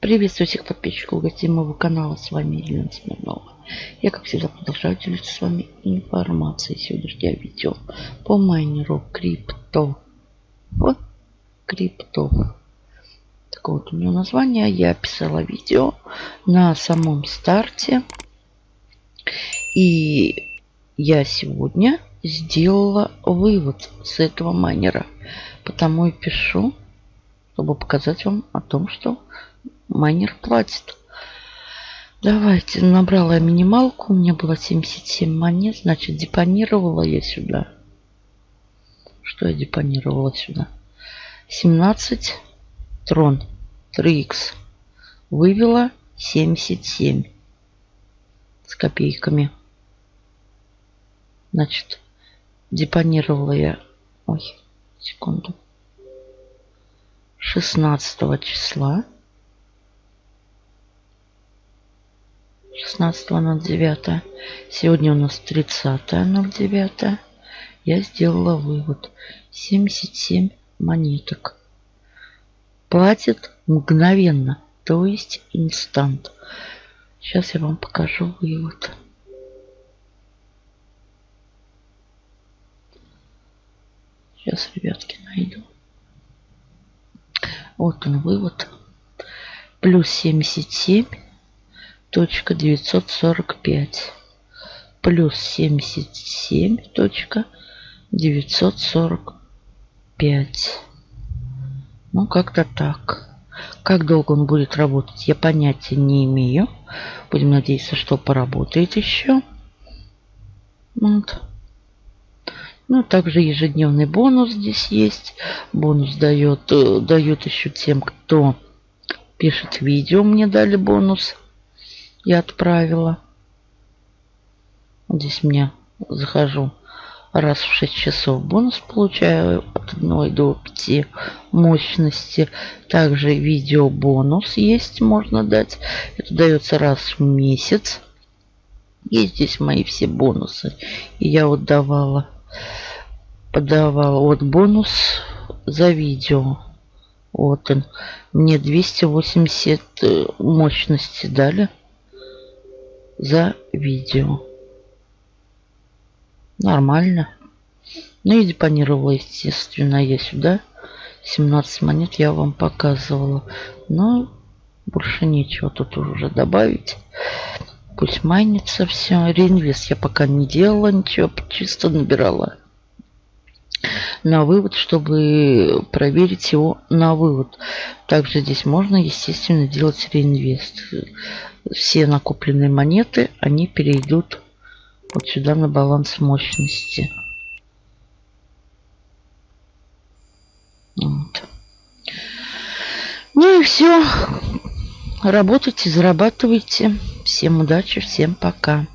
Приветствую всех подписчиков гостей моего канала. С вами Елена Смирнова. Я, как всегда, продолжаю делиться с вами информацией. Сегодняшнее видео по майнеру крипто. Вот крипто. Такое вот у него название. Я писала видео на самом старте. И я сегодня сделала вывод с этого майнера. Потому и пишу, чтобы показать вам о том, что майнер платит. Давайте, набрала я минималку. У меня было 77 монет. Значит, депонировала я сюда. Что я депонировала сюда? 17 трон 3х. Вывела 77 с копейками. Значит, депонировала я... Ой, секунду. 16 числа 16.09. Сегодня у нас 30.09. Я сделала вывод. 77 монеток. Платит мгновенно, то есть инстант. Сейчас я вам покажу вывод. Сейчас, ребятки, найду. Вот он вывод. Плюс 77 точка девятьсот сорок пять плюс семьдесят семь точка девятьсот сорок пять ну как-то так как долго он будет работать я понятия не имею будем надеяться что поработает еще вот. Ну, также ежедневный бонус здесь есть. Бонус дает, э, дает еще тем, кто пишет видео. Мне дали бонус я отправила. Здесь мне захожу раз в 6 часов бонус получаю от 1 до 5 мощности. Также видео бонус есть, можно дать. Это дается раз в месяц. Есть здесь мои все бонусы. И я вот давала, подавала вот бонус за видео. Вот он. Мне 280 э, мощности дали за видео. Нормально. Ну и депонировала, естественно, я сюда. 17 монет я вам показывала. Но больше нечего тут уже добавить. Пусть майнится все. Реинвест я пока не делала ничего. Чисто набирала на вывод, чтобы проверить его на вывод. Также здесь можно, естественно, делать реинвест все накопленные монеты, они перейдут вот сюда на баланс мощности. Вот. Ну и все. Работайте, зарабатывайте. Всем удачи, всем пока.